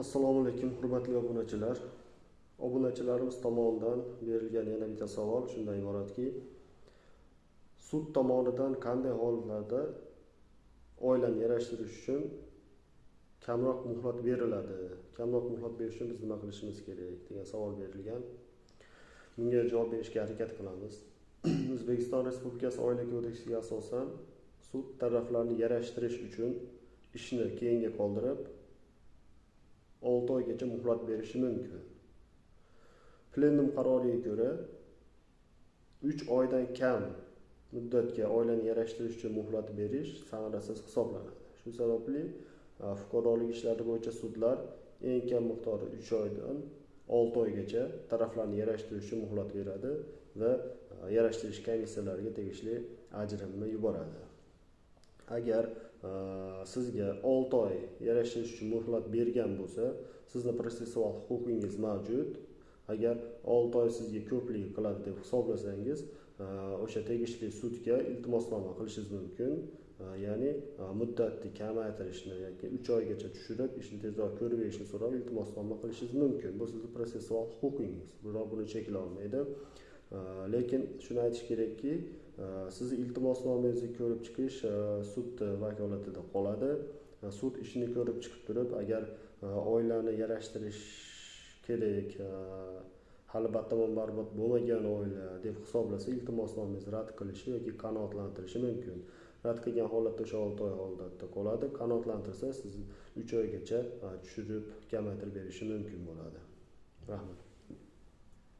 assalomu alaykum hurmatli obunachilar. Obunachilarimiz tomonidan berilgan yana bitta savol shundan iboratki sud tomonidan qanday holatlarda oilani yarashtirish uchun kamroq muhlat beriladi? Kamroq muhlat berish uchun biz nima qilishimiz kerak? degan savol berilgan. Bunga javob berishga harakat qilamiz. O'zbekiston respublikasi oila kodeksiga asosan sud taraflarni yarashtirish uchun ishni keyinga qoldirib olti oygacha muhlat berishi mumkin. Plenum qaroriga ko'ra uch oydan kam muddatga oilani yarashtirish uchun muhlat berish samarasiz hisoblanadi. Shu sababli e, fuqarolik ishlari bo'yicha sudlar eng kam miqdori uch oydan olti oygacha taraflarni yarashtirish uchun muhlat beradi va e, yarashtirish komissiyalariga tegishli ajrimni yuboradi. Agar e, sizga olti oy yarashish uchun muhlat bergan bo'lsa sizni protsessual huquqingiz mavjud. Agar olti oy sizga ko'plik qiladi deb hisoblasangiz e, o'sha tegishli sudga iltimosnoma qilishingiz mumkin. E, ya'ni muddatni kamaytirishni yoki uch oygacha tushirib ishni tezroq ko'rib berishni so'rab iltimosnoma qilishingiz mumkin. Bu sizni protsessual huquqingiz. Biroq buni cheklolmaydi Э, lekin shuni aytish kerakki э, sizni iltimosnomangizni ko'rib chiqish э, sud vakolatida qoladi. Sud ishni ko'rib chiqib turib agar e, oilani yarashtirish kerak e, hali batamom barbod bo'lmagan oila deb hisoblasa iltimosnomangizni rad qilishi yoki qanoatlantirishi mumkin. Rad qilgan holatda o'sha olti oy holatda qoladi. Qanoatlantirsa siz uch oygacha e, tushirib kamaytirib berishi mumkin bo'ladi. Rahmat.